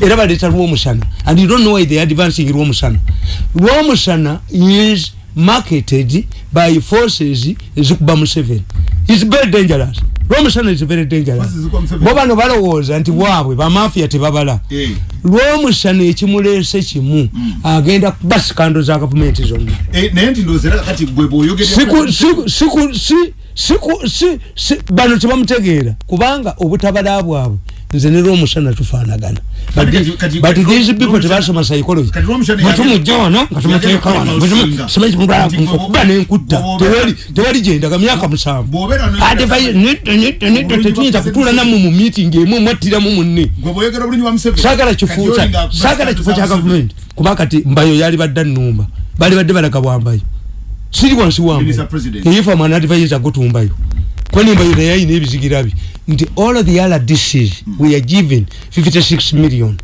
era baleta lwomusana and you don't know why they are advancing lwomusana lwomusana is marketed by forces ezikuba museveni. Is very dangerous. Lwomusana is very dangerous. Bo bano balowooza nti bwabwe bamafia tebabala. Eh. lwomusana ekimulese kimu agenda kuba sikando za gavumenti zonna. Eh, bano tebamutegeera. Kubanga obutabala bwabwe nze ne lwomusana tufaanagana. But these people tebasoma psychology. kati Lwomusana Bwe yagenda- tumujja wano nga tumuteeka yagenda wano kuba Bwe tumu- n'osinga. simanyi kimugala Nti bwe- kuba nenkutta tewali gyendaga myaka musanvu. ate tetuyinza kutuula nammwe mu meeting emu mwattiramu munne. Saagala kifo saagala kifo kya gavumenti kuba kati mbayo yali badda nnumba bali badde balaga bwambayo siri wansi wambayo eyifa mwana advisor gutumbayo kwani mbayo naye ayina ebizigira bye nti all of the other disease we are given 56 million.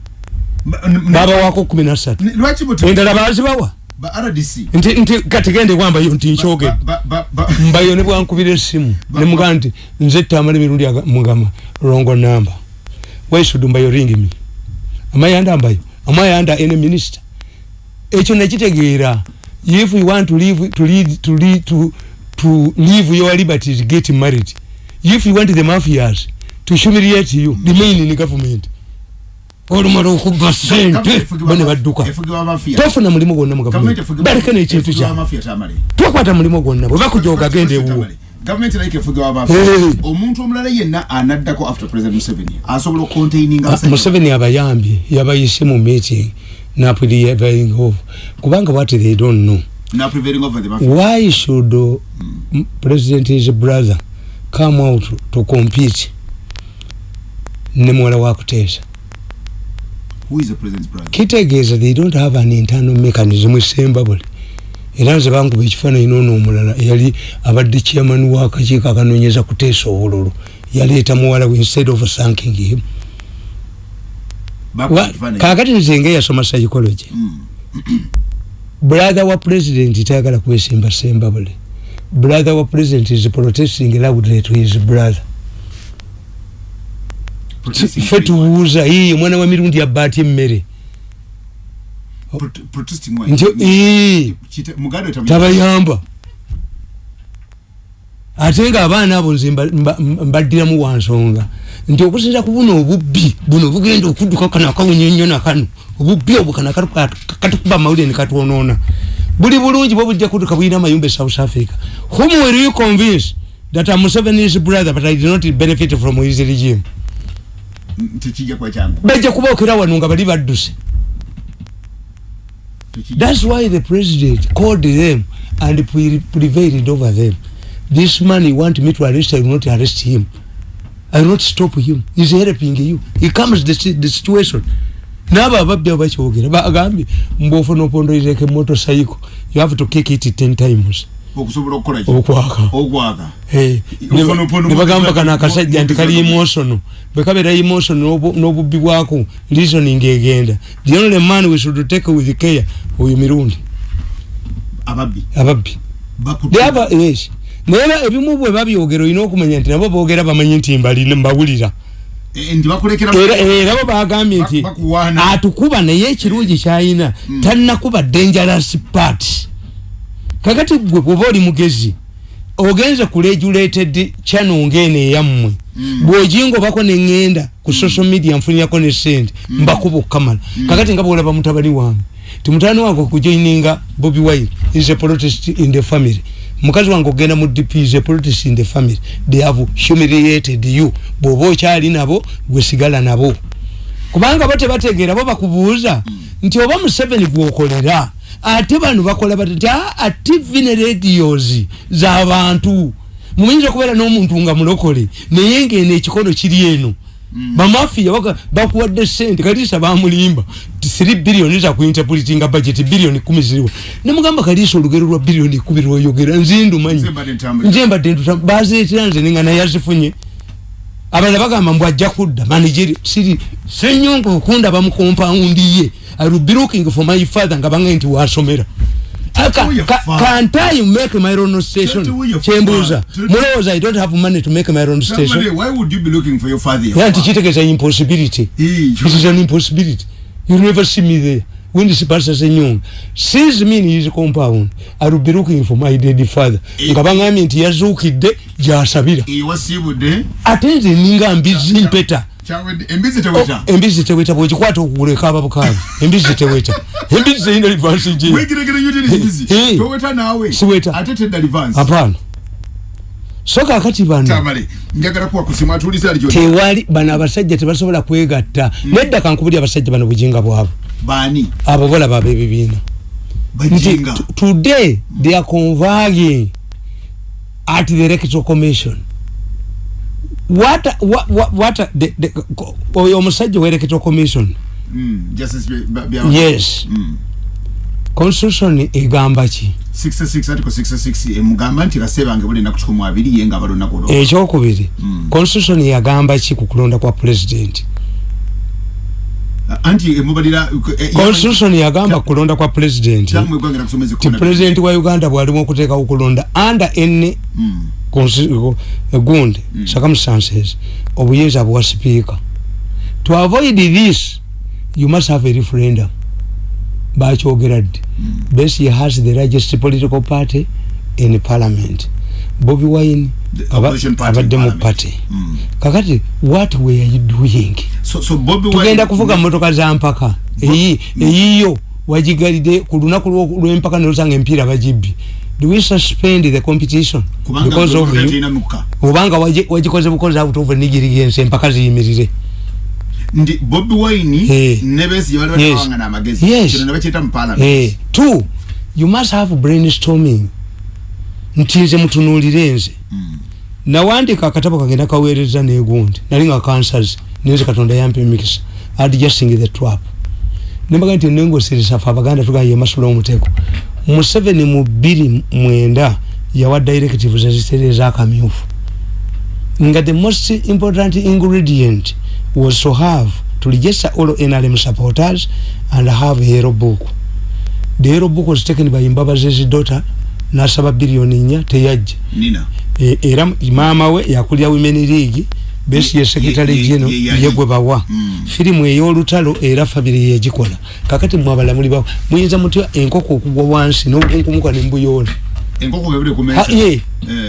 Baba wako 13 n- lwaki buti endala bazibawa ba rdc nti nti kati gende wambayo nti nkyogere Ba- ba- ba- mbayo ne bwankubira essimu ne mugaa nti nze tamala emirundi aga- mugamba rongo namba. Why should mbayo ring me am I under mbayo. Am I under any minister ekyo nekitegeera if you want to live to lead to lead to to live your liberties get married if you want the mafias to humiliate you remain in government. Olumala okuba sente. bone badduka tofuna mulimu gwonna mu Gavumenti baleke nekintu kya. Twakwata mulimu gwonna. Bwe bakujoga genda ewuwo. gavumenti erayika efugibwa mafia. Hey. omuntu omulala yenna anaddako after president museveni. Asobola okucontaininga Ah, museveni. Abayambye yabayise mu meeting naprevailing of kubanga what they don't know. Over why should uh, m- president his brother come out to compete ne muwala wa kuteesa who is the president's brother? Kitegeeza they don't have an internal mechanism esembabule era nze bankuba ekifaananyi noono omulala eyali abadde chairman w'akakiiko akanoonyeza kuteesa obululu. Yaleeta muwala we instead of thanking him. Kaakati nze ngeyasoma psychology. Mm. brother wa president tayagala kwesimba sembabule brother wa president is protesting loudly to his brother. Why? tuwuuza yiye mwana wa mirundi abbaati emmere tabayamba. Ate nga abaana abo nze mba- mba- mbaddiramu wansonga. Nti okusinza ku buno obubbi. Buno bugenda okudduka kano akawunya ennyo nakano obubbi obwo akatu- katukuba amawulire ne katwonoona buli bulungi bwe bujja kudduka buyina amayumba e south africa whom were you convinced that I'm Museveni's brother but I did not benefit from his regime bajja kubookera wano nga bali badduse That's why the president called them and pre- prevailed over them. This man you want me to arrest, I will not arrest him. I will not stop him. He's helping you. He comes the, the situation. Nabo ababbi abakyogera bagambye mbwofuna opondolireko emotocycle you have to kick it ten times. Okusobola okukola ki okwaka ogwaka Eh, ne opondo ne bagamba kano akasajja nti kali motocycle. emotional. Bwe kabeera emotional n'obu- n'obubbi bwako reasoning egenda the only man we should take with care oyo mirundi. Ababbi. Ababbi. Bakutte lyaba yes. Naye ebimu bwe babyogera olina okumanya nti nabo boogera bamanyi nti mbali mbawulira era era bo bagambye Ba- nti atukuba naye ekirungi kyayina tannakuba dangerous part. Kakati gwe bwoba oli mugezi ogenze ku regulated channel ngeno eyammwe bwogingobako neŋŋenda ku social media nfunirako ne sente mbakuba okukamala kakati nga bwolaba mutabani wange ti mutabani wange okujoininga bobi wine is a protest in the family mukazi wange ogenda mu dp a protest in the family they have humiliated you. Bw'oba okyali nabo gwesigala nabo. Kubanga bo tebategeera bo bakubuuza nti oba museveni gwokolera ate bano bakola bati nti aa tv ne radios z'abantu mumanyinza okubeera n'omuntu nga mulokole naye ngeno ekikono kiri eno bamafiya baka- bakuwadde sente kaliisa bamulimba. Ti 3 biliyoni zakuinterpretinga budget biliyoni kumi ziriwo. Nemugamba kaliisa olugero lwa biliyoni kumi lwoyogera nzindumanyi Nze mbadde ntambula. nze mbadde ntuta bazeetera nze nenga naye azifunye abalala bagamba mbw ajja kudda. Manageri siri senyonga okundaba mu kompawundi ye I will be looking for my father nga bangaye nti wasomera can't I make my own station? Me- mulowooza i don't have money to make my own Somebody, station. why would you be looking for your father? your era nti father? kitegeeza impossibility. It is an impossibility. You never see me there. When this person say nyonga sees me in his compound i will be looking for my dead father Eh. nga bangambye nti yazuukidde gyasabira. Eh, wasiibudde ate nze ninga mbizi mpeta. kyawedde embizi Oh, teweta bwekikwata okuleka ababukaabi embizi teweta. Embizi terina livansi gye. Wegeregere yotera embizi Eh. toweta naawe. Siweta. ate tedda livansi apaana so kakati bano abasajja tebasobola kwegatta. Nedda kankubuli abasajja bano bujinga baani? Abo bolaba ab'ebibiina nti bajinga t- today they are converging at the electoral commission what what what, what the, the, ko- oyo omusajja wa electoral commission? Mm, justice Bya- yes. Mm. constitution egamba ki? 66 article 66 emugamba nti kasebange buli ennaku kikumi abiri ye nga balonako olwo. Ekyokubiri Mm. constitution yagamba ki ku kulonda kwa president? Anti emubalira constitution yagamba ku kulonda kwa president. Kyamu egwangera kusomeza ti president wa uganda bwalimu okuteekawo okulonda under any Mm. Gundi Mm. circumstances obuyinza bwa speaker. To avoid this you must have a referendum. Bakyogera ddi? Besigye has the largest political party in parliament. Bobi wine abadde mu party. Mm. kakati what were you doing? So so Wine- tugenda kuvuga motoka za mpaka. Eyi eyiyo wagigalide ku lunaku lw'empaka nosanga emipiira bagibbi do we suspend the competition kubanga because of you? talina mukka obanga wagi- wagikoze bukozi out of negirigensi empaka ziyimirire ndi bobi wine Eh. ne besigye bali Yes. batawanga n'amagezi Yes. kino ne bakyeta mu parliament Eh, two you must have brainstorming. Nti nze mutunuulire nze. Mm. nawandika akatabo kange nakaweereza negundi. Nali nga kansas. Nenze katonda yampa emikisa. Adjusting the trap. Nembaga nti nengoseresa fe abaganda tugaa yemasula omutego museveni mu bbiri mwenda yawa directives ezitereza akamyufu nga the most important ingredient was to have to register all nrm supporters and have a yellow book. The yellow book was taken by mbabazi daughter nasaba biliyoni nnya teyajja. Nina. E- era maama we yakulya women league besi ye secretary Ye- ye- geno ye- ye- yegwe bawa Mm. firimu ey'olutalo era fabiri yegikola kakati mwe abalamuli bawo muyinza mutya enkoko okugwa wansi n'obukunkumuka nembuyoola enkoko bwebule ku Ha- ye. Eh.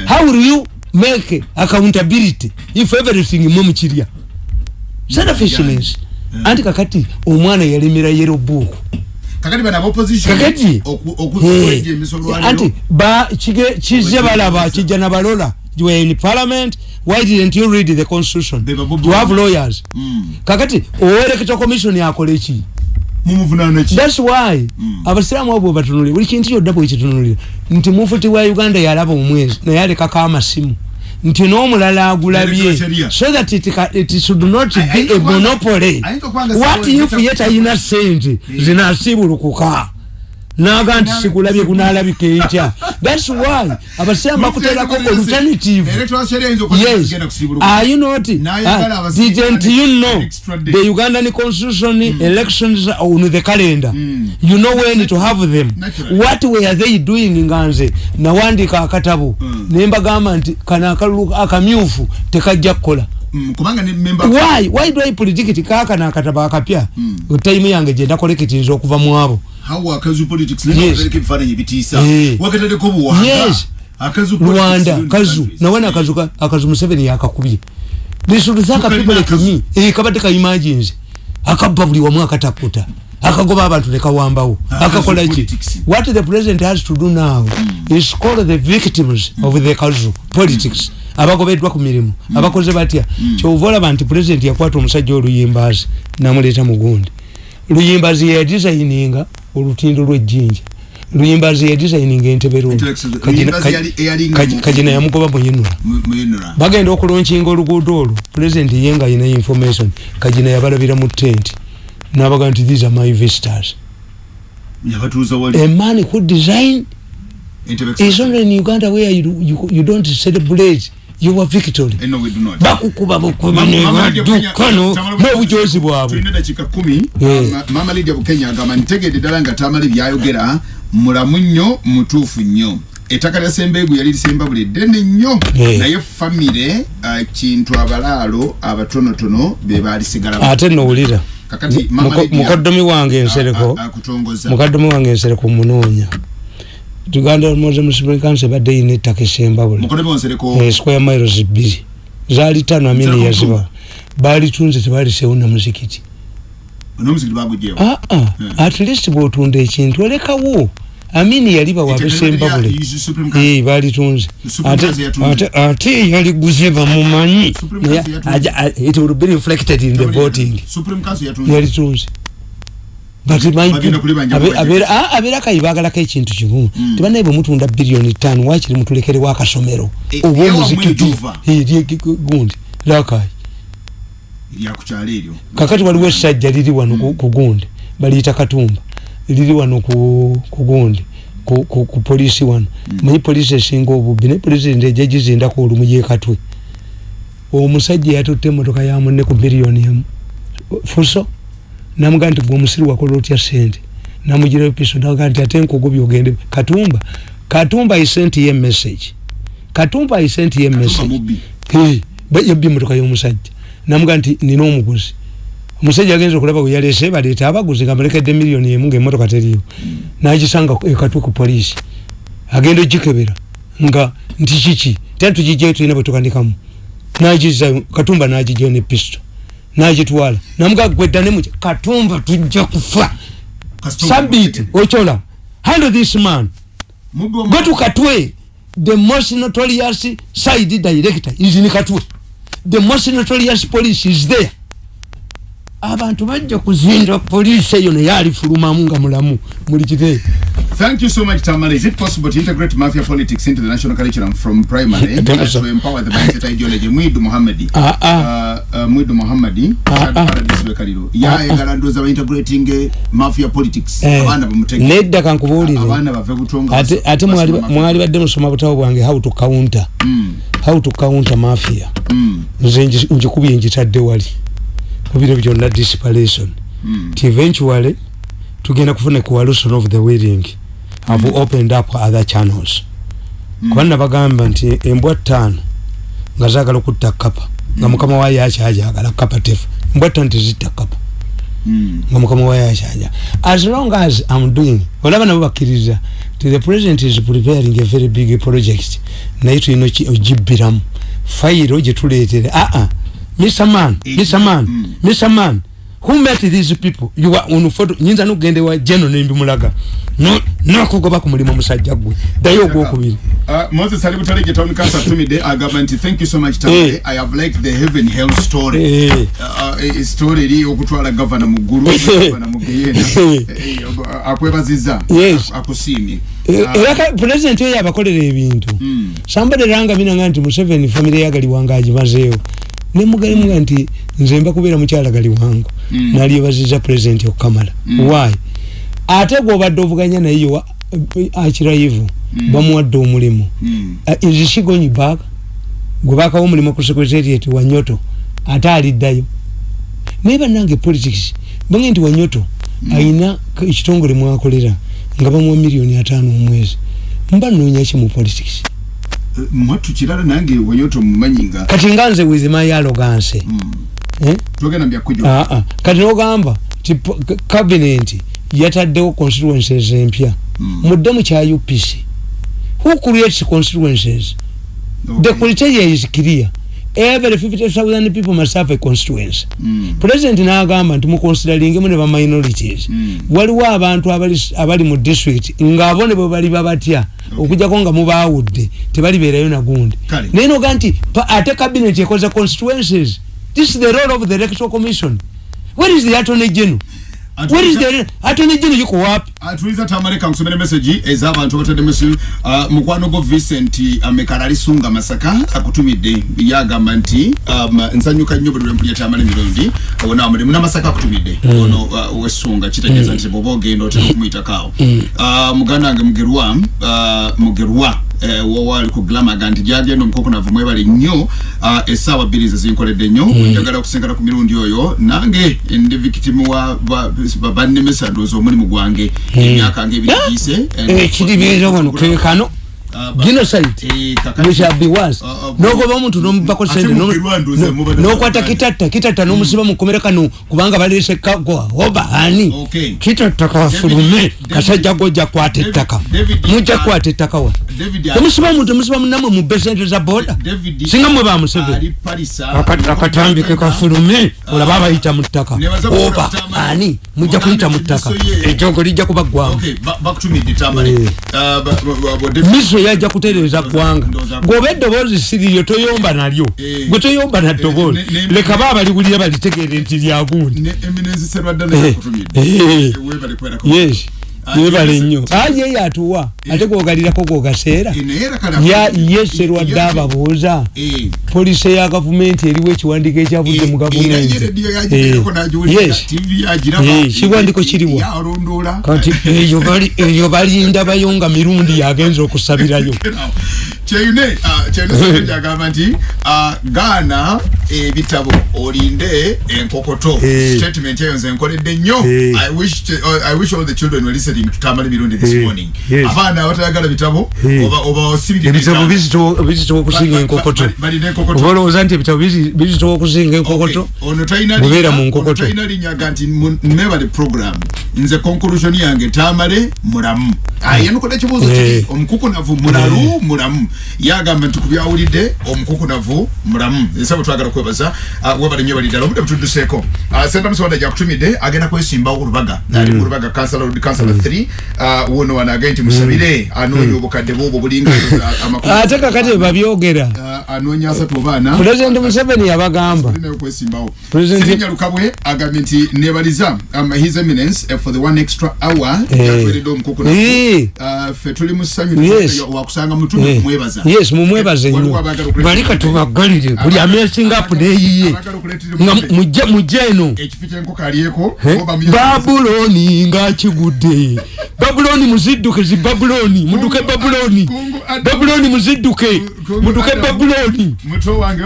how will you make accountability if everything mwe mukirya selfishness Mm. anti kakati omwana yalemera yero buuku kakati bano abopposition kakati? okuzueja emisolo anti ba kige kize balaba kijja na balola you were in parliament why didn't you read the constitution you have lawyers Mm. kakati owereketa commission mumuvunaana ki thats why Mm. abasiraamu abo batunulire buli kintu kyodda bwekitunulire nti mufuti wa uganda yalaba omwezi naye alekako amasimu nti n'omulala agulabye so that it, it should not Ay- be ayinza a monopoly what if ye talina sente zinasibulukuka naga nti sikulabye kunalabika etya thats why abasiraamu bakuterako alternative yes. are you not? Abasirikale didn't you know the ugandan constitution elections are on the calendar? Mm. you know when to have them. What were they doing nga nze nawandika akatabo. Mm. nembagamba nti kano akalulu akamyufu tekajja kukola Mm, why? Why do i predict kaakano akatabo akapya? Mm. time yange gye nakolekitinza okuva mu abo. How akazu politics? Yes. lekereko ebifaananyi bitiisa Eh. wakataleko buwanga Yes. akazu politics rwanda kazu. countries. nawana akazu ka- akazu museveni yakakubye. Lisuluthaka Tukalina people like me. Eh kabadde ka emergency akabba buli wamu akataputa akagoba abantu nekawambawo Akazu akakola ki? politics. what the president has to do now is call the victims of the kazu politics abagobeddwa ku mirimu. Abakoze batya? Kyova olaba nti president yakwata omusajja oluyimbazi namuleeta mugundi luyimbazi yadisayininga olutindo lwejjinja luyimbazi yadisayininga entebe Intellectual- Luyimbazi yali- eyalinga mu- kagina yamugoba muyinula bagenda okulonkinga oluguudo olwo. President ye nga alina information. Kagina yabalabira mu tent. Nabaga nti these are my visitors. A man who design is only in uganda where you, you, you don't celebrate your victory Eh, no, we do not. bakukuba bukubi Mama- Mama Lydia Bukenya- nebaddukano Tamale- n'obujozi bwabwe. Tulina dakiika kumi. Eh. Ma- mama lidia bukenya agamba ntegedde ddala nga tamala byayogera mulamu nnyo mutuufu nnyo. Ettaka lya sembeegu yali lisemba buli ddene nnyo. Eh. naye famire uh, kintu abalaalo abatonotono be baalisigala ate nowulira. Kakati Mama Lydia, mukoddomi wange ensereko akutongoza mukaddumi wange ensereko munoonya tuganda moze musibrikansi ebadde yina ettaka esembabule mukoddomi wonsereko Eh, square miles bbiri zaali tano amini Nsereko yaziba baalitunze tebalisewo na muzikiti. N'omuzikiti bagugyewo aa at least bwotunda ekintu olekawo. Amini yali bawa Ettaka besembabule lya- is Supreme Council. Eh, baalitunze Supreme Ate- ate- ate yaliguze bamumanyi Supreme Naye Council yatunze. aja- a- it will be reflected in the voting. Supreme Council yatunze. yalitunze But mind you, Bagenda kulibanja abe- kubajja. Abeera- abeera kayi baagalako ekintu kimu. Tibanaye bwe mutunda biliyoni ttaano wakiri mutulekerewo akasomero Eh, oba omuzikiti gundi. Lakayi kakati waliwo essajja liri wano ku- ku gundi baliyita katumba. Liri wano ku gundi ku- polisi wano. Manyi polisi esinga obubbi ne polisi ndeja gizindako olumu yekatwe omusajja yatutte emotoka ya munne ku biliyoni emu fuso namugaa nti gwe omusiri wakola otya sente namugirayo piso naga nti ate nkugubye ogende katumba katumba isenti ye message. Katumba isenti ye Katumba message. Mubbi. Hey, ba- yabbye emotoka y'omusajja. Namuga nti nina omuguzi. Omusajja agenza okulaba we yaleese baleeta abaguzi nga mulekedde miliyoni emu ngaemotoka teriyo nagisanga ekatwe ku poliisi. Agenda ogikebera. Nga nti kiki? Tera tugijjayo tulina bwe tukandikamu. Nagizayo katumba nagijjayo ne pisto nagitwala. Namuga gweddanemu katumba tujja kufa. Sabiti mutegere. ochola handle this man. Go to katwe the most notorious side director is in katwe. The most notorious police is there. Abantu bajja kuzinda poliisi eyo naye alifulumamu nga mulamu. Muli kiteeyo Thank you so much, Tamara. Is it possible to integrate mafia politics into the national curriculum from primary to empower the mindset ideology? Mwidu Muhammadi. Ah, ah. Uh, uh, Mwidu Muhammadi. Ah, ah. Paradise Bekaliro. Ya egala ndoza ba integrating eh, mafia politics. Eh, bamutege. nedda kankubuulire Abana bave kutonga. ate ate basi- mwali basi mafia. mwali badde musoma butabo bwange how to counter Mm. how to counter mafia Mm. nze ngi- ngikubye ngitadde wali mu biro byonna disparation Mm. eventually tugenda kufuna coalition of the willing have opened up other channels. Kuba nabagamba nti embwa ttaano nga zaagala okutta kapa nga mukama waayo akyajagala kapa tefu embwa ttaano tezitta kapa Mm. nga mukama waayo akyaja as long as am doing olaba nabo bakkiriza ti the president is preparing a very big project naye tulina ogibbiramu. Fayiro gyetuleetere aa mr man mr man Mm. Who met these people you are on photo nyinza nokugenda ewa jeno nembimulaga No- nokugoba ku mulimu omusajja gwe ddayo ogwokubiri Uh, Moses Ali Butalege Town Council Tumide agamba nti thank you so much Tamale. Eh. I have liked the heaven hell story. Eh. Uh, uh, story eri okutwala governor mu ggulu governor mu geyena Eh, eh, akwebaziza Yes. ak- akusiimye Eh, Ah, era ka- pulezidenti oyo abakolera ebintu Mm. sambade ranga minanga nti museveni famire yagaliwanga agimazeewo nemugalimuga nti nze mba kubeera mukyala galiwango Mm. nalyebaziza pulezidenti okukamala why? Ate gwobadde ovuganya naye yowa akiraivu bamuwadde omulimu. Mm. Uh, is she going back? Gwe bakawo omulimu ku secretariat wanyoto ate aliddayo. Naye bannange politics bange nti wanyoto ayina k- ekitongole mwakolera nga bamuwa miliyoni ataano omwezi mba noonya ki mu politics? Eh, mwattu kirala nange wanyoto mumanyi nga kati nga nze with my arrogance Mm. eh? twogenda mbyakujo Ah, ah. kati nogamba ti po- k- cabinet yataddewo constituencies empya Mm. mudde mu kya upc who creates constituencies the Okay. criteria is clear every 50000 people must have a constituency. Mm. president n'agamba nti muconsideringe ne ba minorities. Mm. waliwo abantu abali, abali mu district ngaabo ne bwe bali babatya okujjako nga mubaawudde tebalibeerayo nagundi Kale. naye noga nti pa- ate cabinet ekoza constituencies. This is the role of the electoral commission. Where is the attorney general? Where is the attorney general yuko wapi atuliza tamaleka nkusomera message ez'abantu abatadde mesi uh, mukwano gwo vincent amekala alisunga masaka akutumidde. Yagamba nti um, nsanyuka nnyo buli lwempulya tamala emirundi ona mulimu namasaka akutumidde. Ono uh, wesunga kitegeeza nti bwoba ogenda otera okumuyitako awo uh, muganda wange mugerwa uh, mugerwa eh, wowali ku glamaga nti gyagenda omukokonavu mwebale nnyo. Uh, essaawa bbiri ze zinkoledde nnyo. Njagala okusinkana ku mirundi oyo. Nange ndi victim wa ba- ba- bannemesa ndowooza omulimu gwange emyaka ngaebiri giyise ekiribiza wano kekano genocide we shall be worse. Uh, uh, nogoba omuntu nomubako sente muba nokwata na- kitatta kitatta nomusiba mukomera kano kubanga balese kagwa oba ani Okay. kitatta kafulume David- kasajja gojja kwata ettaka David- mujja kwata ettaka wa. Temusiba muntu temusiba munamwe mu besente za boda. Singa mwe bamusebe ali Parisa. akatambike kafulume olaba abayita mu ttaka Nebaza oba kukola Tamale. ani mujja kuyita mu ttaka Mugambe kibiso ye. ejongo lijja kuba Eh. Miso yajja kutereeza ggwanga. gwoba eddoboozi siriyo toyomba nalyo. Eh. gwe toyomba na ddoboozi. ne- ne- leka ba abaliwulira balitegeere nti lyagundi eminenzi serwadda naye Eh, eh. yes. yebale yes. nnyo aye ye atuwa ate gwogalirako gwogaseera Eh, naye era kale ya akutumidde. ye serwadde Ye- ababuuza Eh. polisi eya gavumenti eriwo ekiwandiiko ekyavudde mu gavumenti. kiwandiko kiriwa yalondola kati eyo bali- eyo balinda bayonga mirundi yagenza okusabirayo. Kyeyune kyeyune agamba nti ah, gaana ebitabo olinde enkokoto statement eyo nze nkoledde nnyo. I wish to- uh, I wish all the children were listening tutambale mirundi this morning. Abaana abatayagala bitabo oba oba osibire ebitabo bizitowa okusinga enkokoto. oba olowooza nti ebitabo bizi- bizitowa okusinga enkokoto? Mubeera mu nkokoto. talina linnya nti mu- mebale program. Nze conclusion yange tamale mulamu. Ayanukula ekibuuzo Eh. kiri omukukunavu mulalu mulamu. Yagamba nti kubyawulidde omukukunavu mulamu. Esa bwe twagala kwebaza ah, webale nnyo balidala obudde butudduseeko Ah, senta musonda gyakutumidde agenda kwesimbawo ku lubaga ali mu lubaga kansala road kansala 3 ah, wono wano agende nti musabire anoonya obukadde bwobwo bulinga ah, amakumi ate kakati bwe babyogera. Ah, anoonya asatu obaana. Pulezidenti museveni yabagamba. Nayo kwesimbawo. President- sirinya lukabwe agambye nti nebaliza um, his eminence uh, for the one extra hour. Eh. yatuweredde omukuku Eh. uh, fe tuli mu ssanyu Yes. wakusanga mutume Eh, kumwebaza yes mumwebaze nnyo abaagala okuleeta- balika tubagalire buli amesinga apu neyiye nga mujje mujje eno. Babuloni ngakigudde babuloni muzidduke zi babuloni muduke babuloni. babuloni muzidduke muduke babuloni.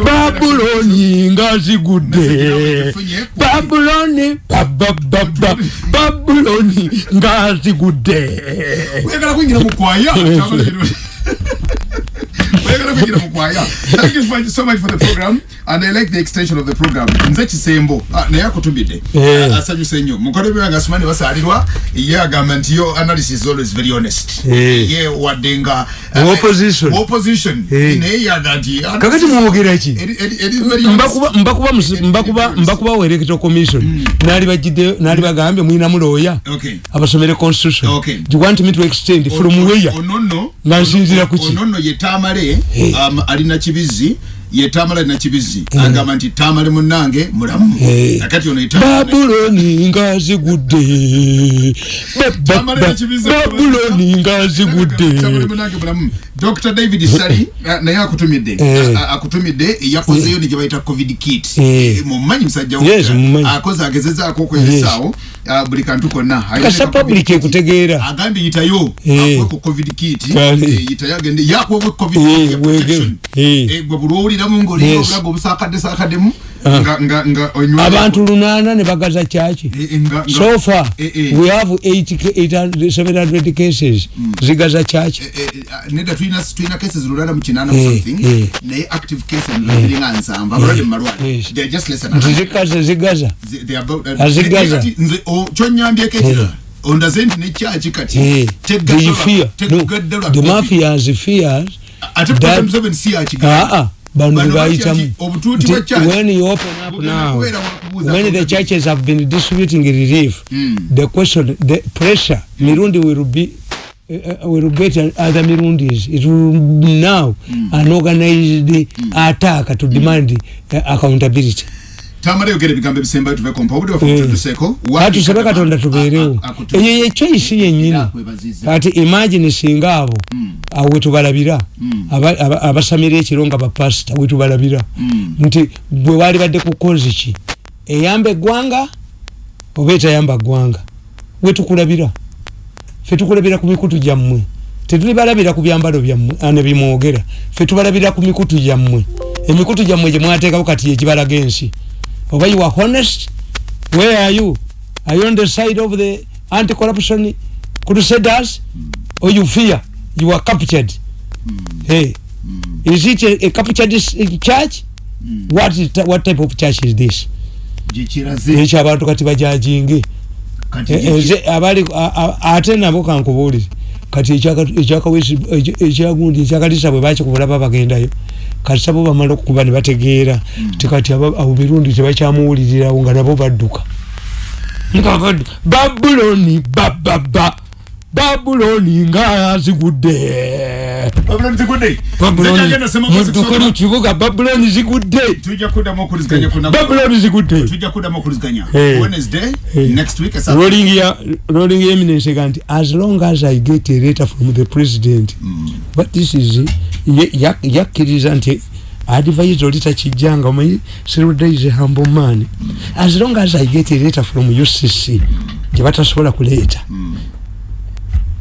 Babuloni ngazigudde Message babuloni babababa babuloni ngazigudde oyagala kwingira mu kwaya Kyamala kino- oyagala kwingira mu kwaya thank you for- so much for the program and i like the extension of the program nze kisembo Ah, naye akutumidde Eh. Ah, asanyuse nnyo mukono byange asumani basalirwa ye agamba nti yo analysis is always very honest Eh. ye wadde nga Wa opposition. Opposition Eh. naye yaga nti kakati muwogera ki Eri- eri- eri very honest. mbakuba mbakuba musi- mbakuba mbakuba wa electoral commission nali bagidde nali bagambye mwinamu looya Okay. abasomere constitution Okay. you want me to extend from where onono Nga nsinzira ku ki? onono ye tamale Eh. um, alina kibizi ye tamale alina kibizi agamba nti tamale munange mulamu Eh. akati ono ye Tamale- babuloni ba- nekibizi- babuloni munange mulamu dr david sali ah, naye akutumidde Eh. Akutumidde yakozeyo ne gyebayita covid kit Eh. Eh, mumanyi musajja Yes, mumanyi. akoze agezezaako okweyisaawo ah, buli kantu konna Alina kasa public kit. ekutegeera agambye yitayo Eh. akuweko covid kit. Eh, yitayo agende yakuwebwe covid Eh, kit protection. Eh. Eh, gwe buli owuliramu ngaolina Yes. obulago obusakadde nga nga nga onywa abantu lunaana ne bagaza kyaki? Eh, eh, nga- nga- so far Eh, eh. we have 8 ca- 800 700 cases. Zigaza kyaki? Eh, eh, eh, nedda tulina cases lulala mu kinaana mu Eh, something. eh. naye active cases ziringa nsanvu abalwadde mu malwaliro they're just less than nti 100. zikaze zigaza. Uh, Azigaza. ne- ne- kati nze o- kyonnyambyeko ekirala ondaze nti nekyaki kati? Eh, lwa the mafias fears ate that- President Museveni si yakigamba. Bano Bano bayitamu batya ki? obutuuti Nti bwa church. when you open up now when the churches have been distributing relief. Mm. the question the pressure mirundi will be uh, will get other mirundis. It will now an organized attack to demand uh, accountability tamala yogera ebigambo ebisembayo tuve kompa obudde bafe Eh. butudduseko atusabe katonda tubeerewo. eyo yekyayisi yennyini. kati imagine singa abo awo wetubalabira aba- aba- abasamira ekiro nga bapasita wetubalabira nti bwe wali badde kukozi ki? Eyamba eggwanga oba etayamba ggwanga? Wetukulabira fe tukulabira ku mikutu gyammwe. Tetuli balabira ku byambalo byammwe ane bimwogera. Fe tubalabira ku mikutu gyammwe. Emikutu gyammwe gye mwateekawo kati yekibalaga ensi oba you are honest where are you? Are you on the side of the anti corruption crusaders or you fear? You are captured. Hey. Is it a, a captured church what, is, what type of church is this? Gikiraze ekyo abantu kati bajajinge? E- a- a- ate nabo kankubuulire. Kati ekyagundi ekyakalisa bwe bakikubulaba bagendayo kati sabo bamala okukuba ne bategeera. Tikati abo birundi tebakyamuwulirirawo nga nabo badduka. Babuloni bababa babuloni nga zigudde babuloni zigudde. Mu kibuga babuloni zigudde. Tujja kuddamu okuriziganya ku nnaku- babuloni zigudde. Tujja kuddamu okuriziganya Hey. wednesday next week rolling ya rolling eminence ega nti as long as i get a letter from the president. But this is yakkiriza nti advise oli takijjanga omanyi seruda is a humble man. As long as i get a letter from ucc gye batasobola kuleeta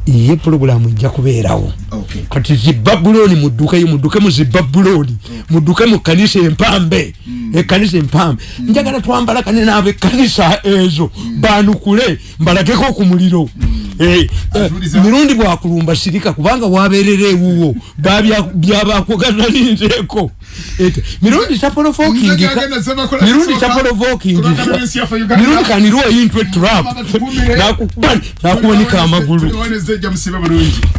ye puroguramu ejja kubeerawo. Okay. kati zibabuloni muddukeyo mudduke mu zibabuloni mudduke mu kanisa empambe. Ekanisa empambe. Njagala twambala kane n'abekanisa ezo. Banukule mbalageko ku muliro. Eh, eh, Atuliza. Mirundi bwakulumba sirika kubanga waberera ewuwo byabakuganalizeeko mirundi tapolovokingi Nzijagenda sema kola mirundi tapolovokingi Kulagala ensi yaffe Uganda. mirundi kanirwa into trap. Nakuwanika amagulu